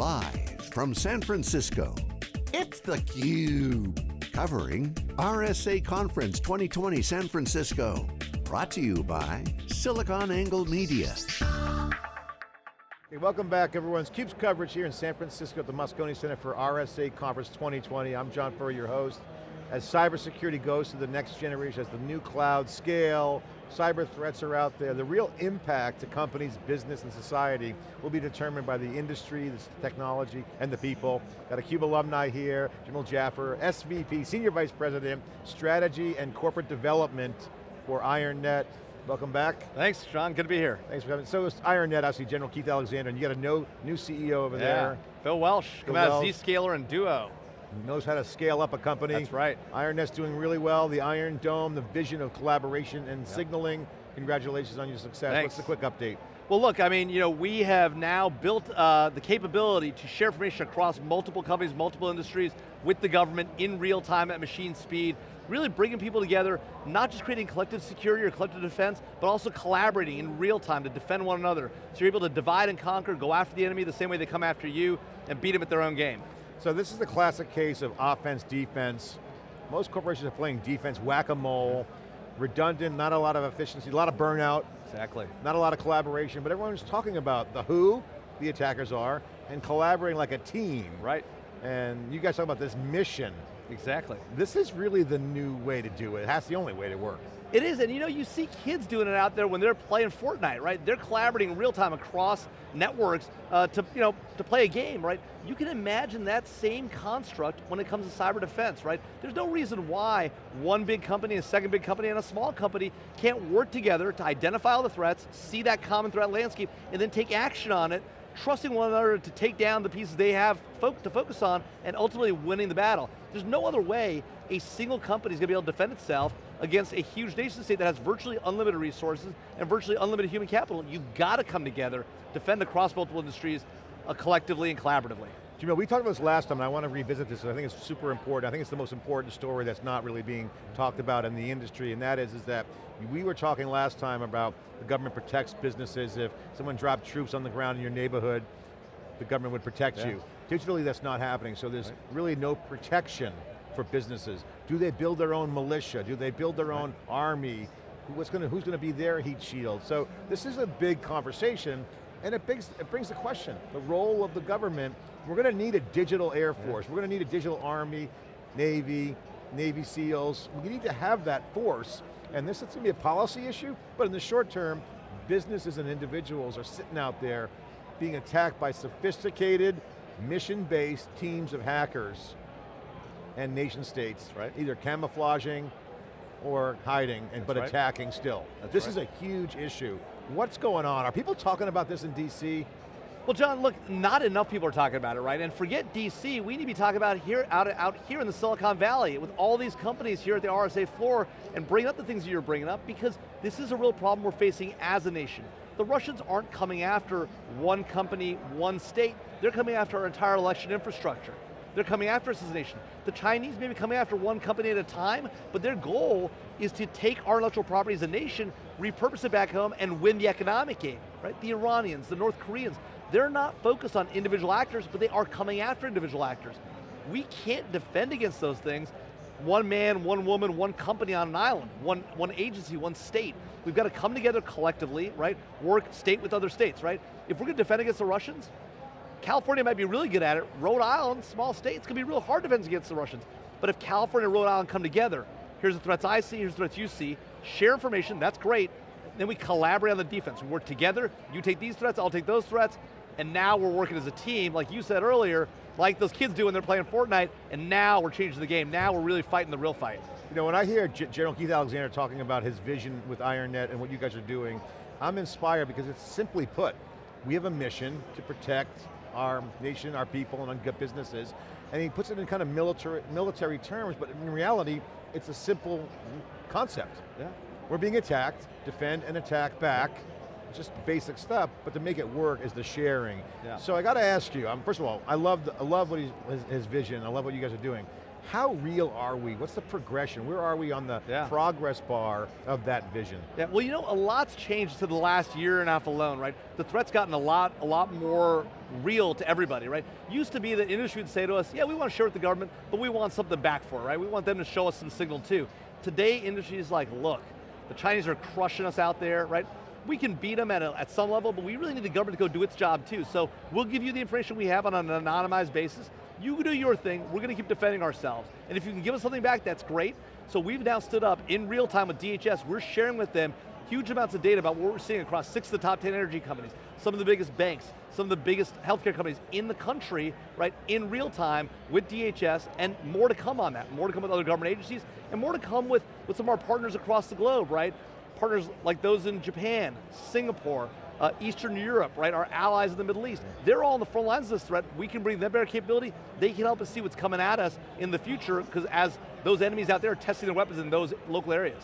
Live from San Francisco, it's theCUBE. Covering RSA Conference 2020 San Francisco. Brought to you by SiliconANGLE Media. Hey, welcome back everyone's CUBE's coverage here in San Francisco at the Moscone Center for RSA Conference 2020. I'm John Furrier, your host. As cybersecurity goes to the next generation, as the new cloud scale, cyber threats are out there, the real impact to companies, business, and society will be determined by the industry, the technology, and the people. Got a CUBE alumni here, Jamil Jaffer, SVP, Senior Vice President, Strategy and Corporate Development for IronNet. Welcome back. Thanks, John, good to be here. Thanks for coming. So is IronNet, obviously General Keith Alexander, and you got a no, new CEO over yeah. there. Bill Welch, Bill come out Welch. Zscaler and Duo. Knows how to scale up a company. That's right. IronNet's doing really well. The Iron Dome, the vision of collaboration and signaling. Congratulations on your success. Thanks. What's the quick update? Well look, I mean, you know, we have now built uh, the capability to share information across multiple companies, multiple industries, with the government in real time at machine speed, really bringing people together, not just creating collective security or collective defense, but also collaborating in real time to defend one another. So you're able to divide and conquer, go after the enemy the same way they come after you, and beat them at their own game. So this is the classic case of offense, defense. Most corporations are playing defense, whack-a-mole, redundant, not a lot of efficiency, a lot of burnout, Exactly. not a lot of collaboration, but everyone's talking about the who, the attackers are, and collaborating like a team. Right, And you guys talk about this mission. exactly. This is really the new way to do it. That's the only way to work. It is, and you know, you see kids doing it out there when they're playing Fortnite, right? They're collaborating real time across networks uh, to, you know, to play a game, right? You can imagine that same construct when it comes to cyber defense, right? There's no reason why one big company, a second big company, and a small company can't work together to identify all the threats, see that common threat landscape, and then take action on it, trusting one another to take down the pieces they have fo to focus on, and ultimately winning the battle. There's no other way a single company is going to be able to defend itself against a huge nation state that has virtually unlimited resources and virtually unlimited human capital. You've got to come together, defend across multiple industries, uh, collectively and collaboratively. Jamil, we talked about this last time, and I want to revisit this, I think it's super important. I think it's the most important story that's not really being talked about in the industry, and that is, is that we were talking last time about the government protects businesses. If someone dropped troops on the ground in your neighborhood, the government would protect Yeah. you. Digitally, that's not happening, so there's Right. really no protection for businesses. Do they build their own militia? Do they build their own army? What's going to, who's going to be their heat shield? So this is a big conversation, and it brings, it brings the question, the role of the government, we're going to need a digital air force, we're going to need a digital army, Navy, Navy SEALs, we need to have that force, and this is going to be a policy issue, but in the short term, businesses and individuals are sitting out there being attacked by sophisticated, mission-based teams of hackers and nation states, Right. either camouflaging or hiding, and but right. attacking still. That's this right. is a huge issue. What's going on? Are people talking about this in DC? Well, John, look, not enough people are talking about it, right? And forget DC, we need to be talking about it here, out, out here in the Silicon Valley with all these companies here at the RSA floor and bring up the things that you're bringing up because this is a real problem we're facing as a nation. The Russians aren't coming after one company, one state, they're coming after our entire election infrastructure. They're coming after us as a nation. The Chinese may be coming after one company at a time, but their goal is to take our intellectual property as a nation, repurpose it back home, and win the economic game, right? The Iranians, the North Koreans, they're not focused on individual actors, but they are coming after individual actors. We can't defend against those things one man, one woman, one company on an island, one, one agency, one state. We've got to come together collectively, right? Work state with other states, right? If we're going to defend against the Russians, California might be really good at it. Rhode Island, small state, it's going to be real hard to defend against the Russians. But if California and Rhode Island come together, here's the threats I see, here's the threats you see, share information, that's great, then we collaborate on the defense. We work together, you take these threats, I'll take those threats, and now we're working as a team, like you said earlier, like those kids do when they're playing Fortnite, and now we're changing the game. Now we're really fighting the real fight. You know, when I hear G General Keith Alexander talking about his vision with IronNet and what you guys are doing, I'm inspired because it's simply put, we have a mission to protect our nation, our people, and our good businesses, and he puts it in kind of military, military terms, but in reality, it's a simple concept. Yeah. We're being attacked, defend and attack back, just basic stuff, but to make it work is the sharing. Yeah. So I got to ask you, um, first of all, I love, I love what he's, his, his vision, I love what you guys are doing. How real are we? What's the progression? Where are we on the Yeah. progress bar of that vision? Yeah, well, you know, a lot's changed to the last year and a half alone, right? The threat's gotten a lot, a lot more real to everybody, right? Used to be that industry would say to us, yeah, we want to share with the government, but we want something back for it, right? We want them to show us some signal too. Today, industry is like, look, the Chinese are crushing us out there, right? We can beat them at, a, at some level, but we really need the government to go do its job too. So we'll give you the information we have on an anonymized basis. You can do your thing, we're going to keep defending ourselves. And if you can give us something back, that's great. So we've now stood up in real time with DHS, we're sharing with them huge amounts of data about what we're seeing across six of the top 10 energy companies, some of the biggest banks, some of the biggest healthcare companies in the country, right, in real time with DHS, and more to come on that, more to come with other government agencies, and more to come with, with some of our partners across the globe, right? Partners like those in Japan, Singapore, uh, Eastern Europe, right, our allies in the Middle East. They're all on the front lines of this threat. We can bring them better capability. They can help us see what's coming at us in the future, because as those enemies out there are testing their weapons in those local areas.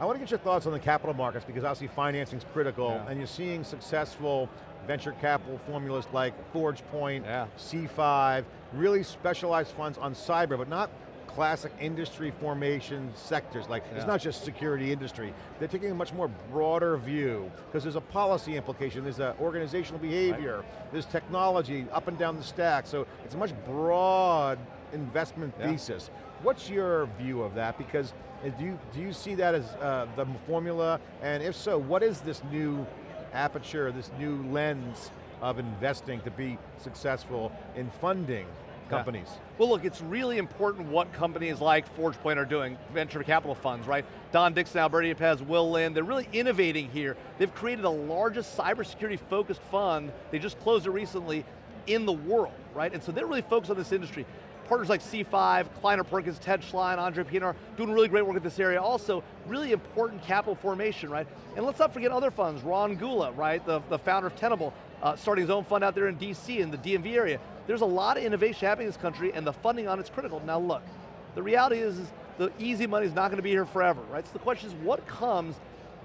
I want to get your thoughts on the capital markets because obviously financing is critical Yeah. and you're seeing successful venture capital formulas like ForgePoint, Yeah. C5, really specialized funds on cyber, but not classic industry formation sectors, like it's not just security industry. They're taking a much more broader view because there's a policy implication, there's a organizational behavior, there's technology up and down the stack, so it's a much broad investment Yeah. thesis. What's your view of that? Because uh, do you, do you see that as uh, the formula? And if so, what is this new aperture, this new lens of investing to be successful in funding companies? Well look, it's really important what companies like ForgePoint are doing, venture capital funds, right? Don Dixon, Alberto Yepez, Will Lynn, they're really innovating here. They've created the largest cybersecurity focused fund, they just closed it recently, in the world, right? And so they're really focused on this industry. Partners like C5, Kleiner Perkins, Ted Schlein, Andre Pienaar, doing really great work in this area. Also, really important capital formation, right? And let's not forget other funds, Ron Gula, right? The, the founder of Tenable, uh, starting his own fund out there in DC, in the DMV area. There's a lot of innovation happening in this country and the funding on it's critical. Now look, the reality is, is the easy money is not going to be here forever, right? So the question is what comes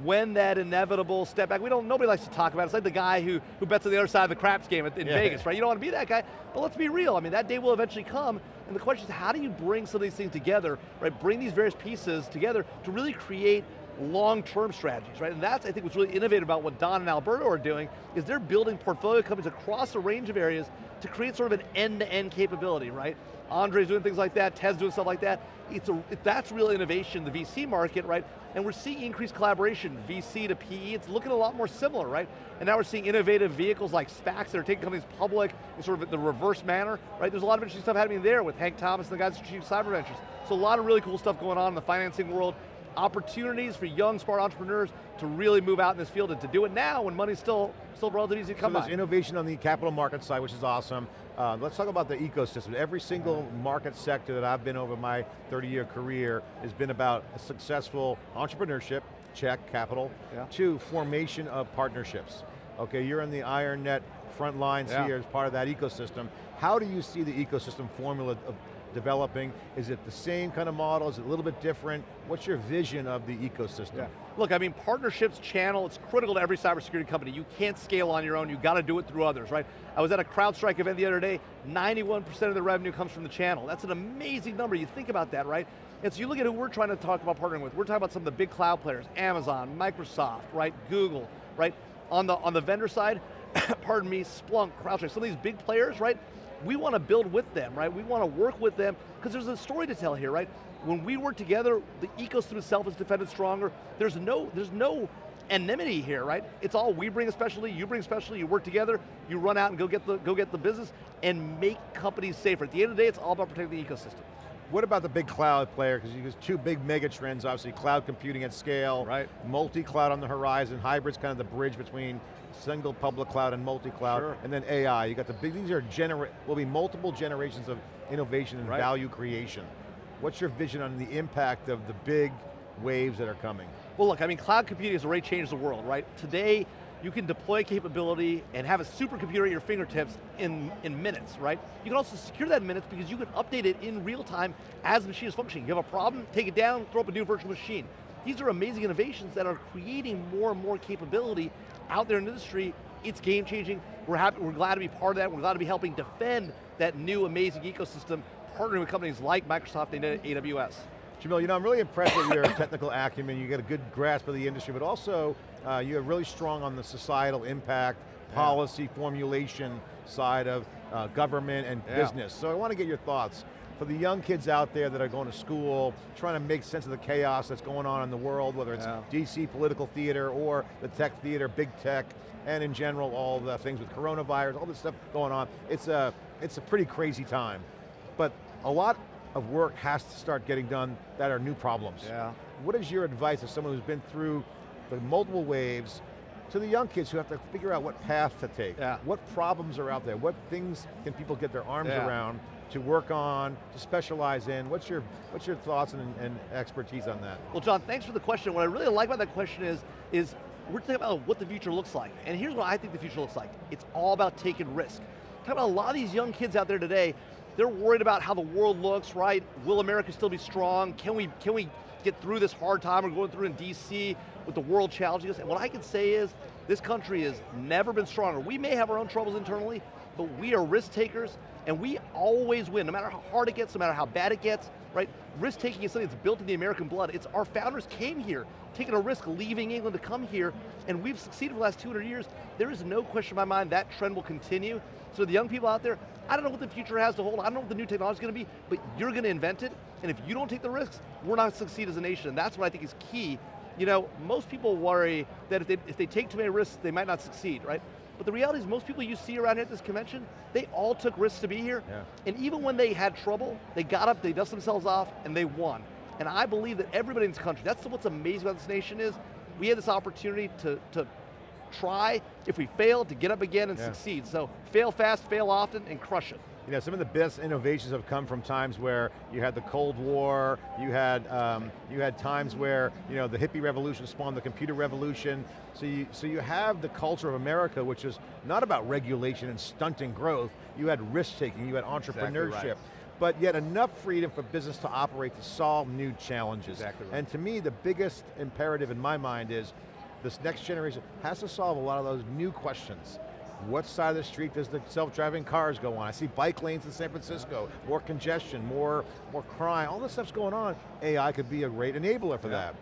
when that inevitable step back, we don't, nobody likes to talk about it. It's like the guy who, who bets on the other side of the craps game in Yeah. Vegas, right? You don't want to be that guy, but let's be real. I mean, that day will eventually come, and the question is how do you bring some of these things together, right? Bring these various pieces together to really create long-term strategies, right? And that's, I think, what's really innovative about what Don and Alberto are doing, is they're building portfolio companies across a range of areas to create sort of an end-to-end capability, right? Andre's doing things like that, Ted's doing stuff like that. It's a, that's real innovation in the VC market, right? And we're seeing increased collaboration, VC to PE, it's looking a lot more similar, right? And now we're seeing innovative vehicles like SPACs that are taking companies public in sort of the reverse manner, right? There's a lot of interesting stuff happening there with Hank Thomas and the guys at Strategic Cyber Ventures. So a lot of really cool stuff going on in the financing world, opportunities for young, smart entrepreneurs to really move out in this field and to do it now when money's still, still relatively easy to So come there's by. innovation on the capital market side, which is awesome. Uh, let's talk about the ecosystem. Every single market sector that I've been over my 30 year career has been about a successful entrepreneurship, check, capital. Yeah. Two, formation of partnerships. Okay, you're in the IronNet front lines Yeah. here as part of that ecosystem. How do you see the ecosystem formula of developing? Is it the same kind of model? Is it a little bit different? What's your vision of the ecosystem? Look, I mean, partnerships, channel, it's critical to every cybersecurity company. You can't scale on your own, you got to do it through others, right? I was at a CrowdStrike event the other day, 91% of the revenue comes from the channel. That's an amazing number, you think about that, right? And so you look at who we're trying to talk about partnering with. We're talking about some of the big cloud players, Amazon, Microsoft, right, Google, right? On the, on the vendor side, pardon me, Splunk, CrowdStrike, some of these big players, right? We want to build with them, right? We want to work with them, because there's a story to tell here, right? When we work together, the ecosystem itself is defended stronger. There's no, there's no enmity here, right? It's all we bring a specialty, you bring a specialty, you work together, you run out and go get the, go get the business, and make companies safer. At the end of the day, it's all about protecting the ecosystem. What about the big cloud player? Because there's two big mega trends, obviously, cloud computing at scale, Right. multi-cloud on the horizon, hybrid's kind of the bridge between single public cloud and multi-cloud, Sure. and then AI. You got the big, these are genera will be multiple generations of innovation and Right. value creation. What's your vision on the impact of the big waves that are coming? Well look, I mean, cloud computing has already changed the world, right? Today, you can deploy capability and have a supercomputer at your fingertips in, in minutes, right? You can also secure that in minutes because you can update it in real time as the machine is functioning. You have a problem, take it down, throw up a new virtual machine. These are amazing innovations that are creating more and more capability out there in the industry. It's game changing. We're happy, we're glad to be part of that. We're glad to be helping defend that new amazing ecosystem partnering with companies like Microsoft and AWS. Jamil, you know, I'm really impressed with your technical acumen. You get a good grasp of the industry, but also uh, you're really strong on the societal impact, policy yeah. formulation side of uh, government and yeah. business. So I want to get your thoughts. For the young kids out there that are going to school, trying to make sense of the chaos that's going on in the world, whether it's yeah. DC political theater or the tech theater, big tech, and in general, all the things with coronavirus, all this stuff going on. It's a, it's a pretty crazy time. But a lot of work has to start getting done that are new problems. Yeah. What is your advice as someone who's been through the multiple waves, to the young kids who have to figure out what path to take. Yeah. What problems are out there? What things can people get their arms yeah. around to work on, to specialize in? What's your, what's your thoughts and, and expertise on that? Well John, thanks for the question. What I really like about that question is, is we're talking about what the future looks like. And here's what I think the future looks like. It's all about taking risk. Talk about a lot of these young kids out there today, they're worried about how the world looks, right? Will America still be strong? Can we, can we get through this hard time we're going through in DC with the world challenging us? And what I can say is, this country has never been stronger. We may have our own troubles internally, but we are risk takers, and we always win, no matter how hard it gets, no matter how bad it gets, right? Risk taking is something that's built in the American blood. It's our founders came here, taking a risk, leaving England to come here, and we've succeeded for the last 200 years. There is no question in my mind that trend will continue. So the young people out there, I don't know what the future has to hold, I don't know what the new technology is going to be, but you're going to invent it, and if you don't take the risks, we're not gonna succeed as a nation, and that's what I think is key. You know, most people worry that if they, if they take too many risks, they might not succeed, right? But the reality is most people you see around here at this convention, they all took risks to be here. Yeah. And even when they had trouble, they got up, they dusted themselves off, and they won. And I believe that everybody in this country, that's what's amazing about this nation is, we had this opportunity to, to try, if we fail, to get up again and yeah. succeed. So fail fast, fail often, and crush it. You know, some of the best innovations have come from times where you had the Cold War, you had, um, you had times where you know, the hippie revolution spawned the computer revolution. So you, so you have the culture of America, which is not about regulation and stunting growth. You had risk-taking, you had entrepreneurship. Exactly right but yet enough freedom for business to operate to solve new challenges. Exactly right. And to me, the biggest imperative in my mind is this next generation has to solve a lot of those new questions. What side of the street does the self-driving cars go on? I see bike lanes in San Francisco, more congestion, more, more crime, all this stuff's going on. AI could be a great enabler for yeah. that.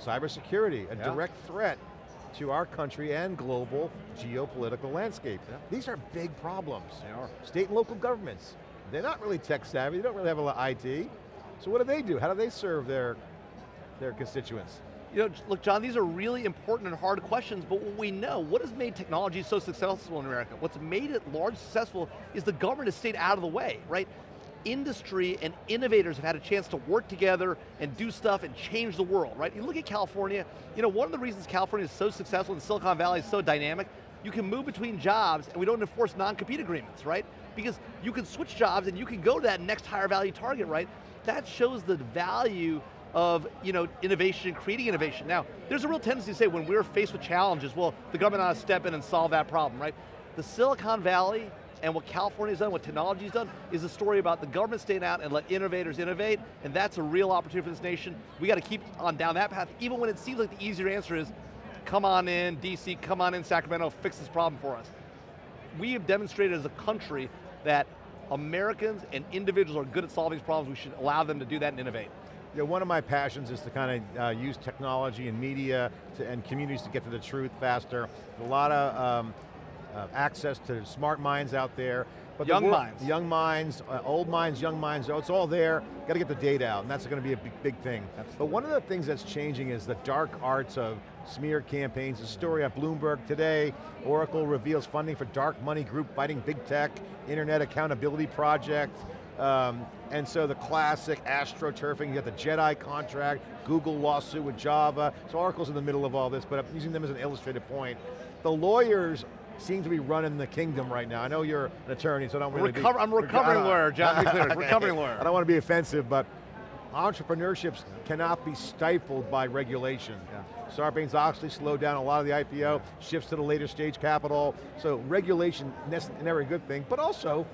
Cybersecurity, a yeah. direct threat to our country and global geopolitical landscape. Yeah. These are big problems. They are. State and local governments, they're not really tech savvy, they don't really have a lot of IT. So what do they do? How do they serve their, their constituents? You know, look, John, these are really important and hard questions, but what we know, what has made technology so successful in America? What's made it large successful is the government has stayed out of the way, right? Industry and innovators have had a chance to work together and do stuff and change the world, right? You look at California, you know, one of the reasons California is so successful and Silicon Valley is so dynamic, you can move between jobs and we don't enforce non-compete agreements, right? Because you can switch jobs and you can go to that next higher value target, right? That shows the value of you know, innovation, creating innovation. Now, there's a real tendency to say when we're faced with challenges, well, the government ought to step in and solve that problem, right? The Silicon Valley and what California's done, what technology's done, is a story about the government staying out and let innovators innovate, and that's a real opportunity for this nation. We got to keep on down that path, even when it seems like the easier answer is, come on in, DC, come on in, Sacramento, fix this problem for us. We have demonstrated as a country that Americans and individuals are good at solving these problems, we should allow them to do that and innovate. You know, one of my passions is to kind of uh, use technology and media to, and communities to get to the truth faster. A lot of um, uh, access to smart minds out there. But young the minds. Young minds, uh, old minds, young minds, oh, it's all there. Got to get the data out, and that's going to be a big, big thing. Absolutely. But one of the things that's changing is the dark arts of smear campaigns. The story at Bloomberg today, Oracle reveals funding for dark money group fighting big tech, Internet Accountability Project, um, and so the classic astroturfing, you got the JEDI contract, Google lawsuit with Java, so Oracle's in the middle of all this, but I'm using them as an illustrated point. The lawyers seem to be running the kingdom right now. I know you're an attorney, so I don't really Recover, be, I'm a recovering lawyer, John, be clear, recovering lawyer. I don't want to be offensive, but entrepreneurships cannot be stifled by regulation. Yeah. Sarbanes-Oxley slowed down a lot of the IPO, shifts to the later stage capital, so regulation, is never a good thing, but also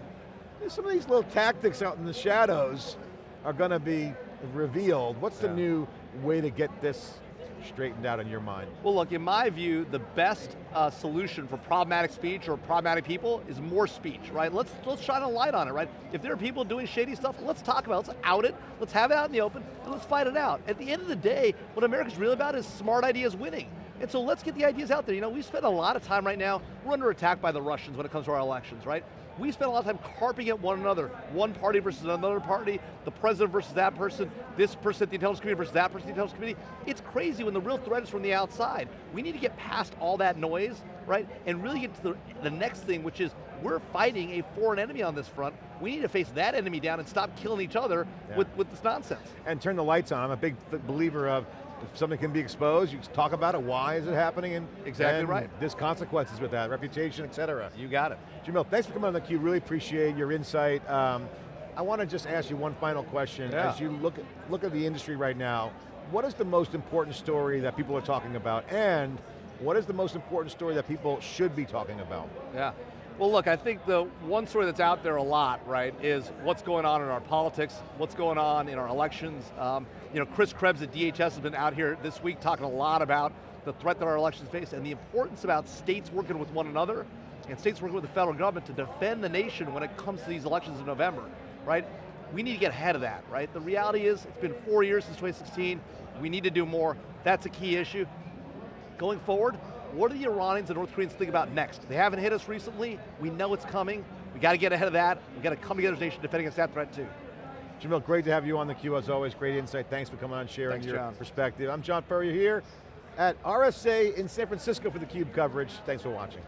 some of these little tactics out in the shadows are going to be revealed. What's the new way to get this straightened out in your mind? Well look, in my view, the best uh, solution for problematic speech or problematic people is more speech, right? Let's, let's shine a light on it, right? If there are people doing shady stuff, let's talk about it, let's out it, let's have it out in the open, and let's fight it out. At the end of the day, what America's really about is smart ideas winning. And so let's get the ideas out there. You know, we spend a lot of time right now, we're under attack by the Russians when it comes to our elections, right? We spend a lot of time carping at one another, one party versus another party, the president versus that person, this person at the intelligence committee versus that person at the intelligence committee. It's crazy when the real threat is from the outside. We need to get past all that noise, right? And really get to the, the next thing, which is we're fighting a foreign enemy on this front. We need to face that enemy down and stop killing each other Yeah. with, with this nonsense. And turn the lights on. I'm a big believer of if something can be exposed, you talk about it, why is it happening, and Exactly and right. There's consequences with that, reputation, et cetera. You got it. Jamil, thanks for coming on the theCUBE, really appreciate your insight. Um, I want to just ask you one final question. Yeah. As you look at, look at the industry right now, what is the most important story that people are talking about, and what is the most important story that people should be talking about? Yeah. Well look, I think the one story that's out there a lot, right, is what's going on in our politics, what's going on in our elections. Um, you know, Chris Krebs at DHS has been out here this week talking a lot about the threat that our elections face and the importance about states working with one another and states working with the federal government to defend the nation when it comes to these elections in November, right? We need to get ahead of that, right? The reality is, it's been four years since 2016, we need to do more. That's a key issue. Going forward, what do the Iranians and North Koreans think about next? They haven't hit us recently, we know it's coming, we got to get ahead of that, we got to come together as a nation defending against that threat too. Jamil, great to have you on theCUBE as always, great insight. Thanks for coming on, sharing Thanks, your John. perspective. I'm John Furrier here at RSA in San Francisco for theCUBE coverage. Thanks for watching.